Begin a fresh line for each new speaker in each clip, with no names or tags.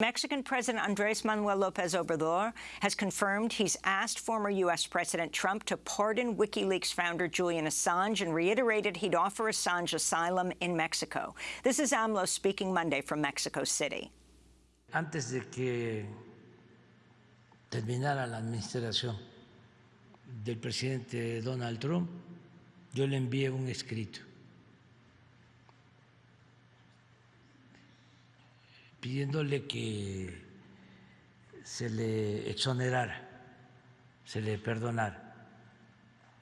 Mexican President Andres Manuel Lopez Obrador has confirmed he's asked former U.S. President Trump to pardon WikiLeaks founder Julian Assange and reiterated he'd offer Assange asylum in Mexico. This is AMLO speaking Monday from Mexico City.
Antes de que terminara la administración del presidente Donald Trump, yo le envié un escrito pidiéndole que se le exonerara, se le perdonara.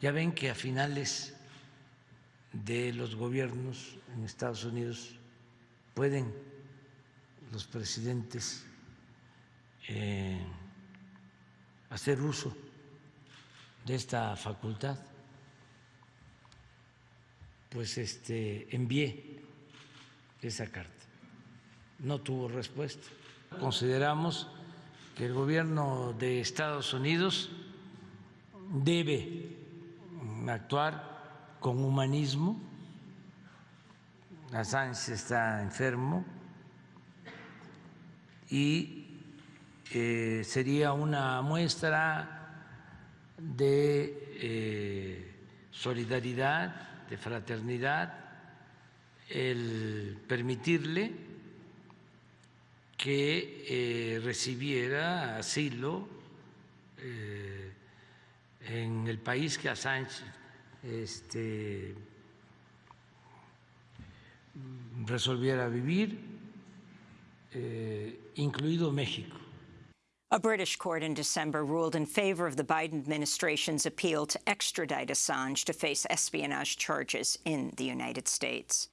Ya ven que a finales de los gobiernos en Estados Unidos pueden los presidentes eh, hacer uso de esta facultad. Pues este envié esa carta no tuvo respuesta. Consideramos que el gobierno de Estados Unidos debe actuar con humanismo. Assange está enfermo y eh, sería una muestra de eh, solidaridad, de fraternidad, el permitirle que eh, recibiera asilo eh, en el país que Assange este, resolviera vivir, eh, incluido México.
A British court in December ruled in favor of the Biden administration's appeal to extradite Assange to face espionage charges in the United States.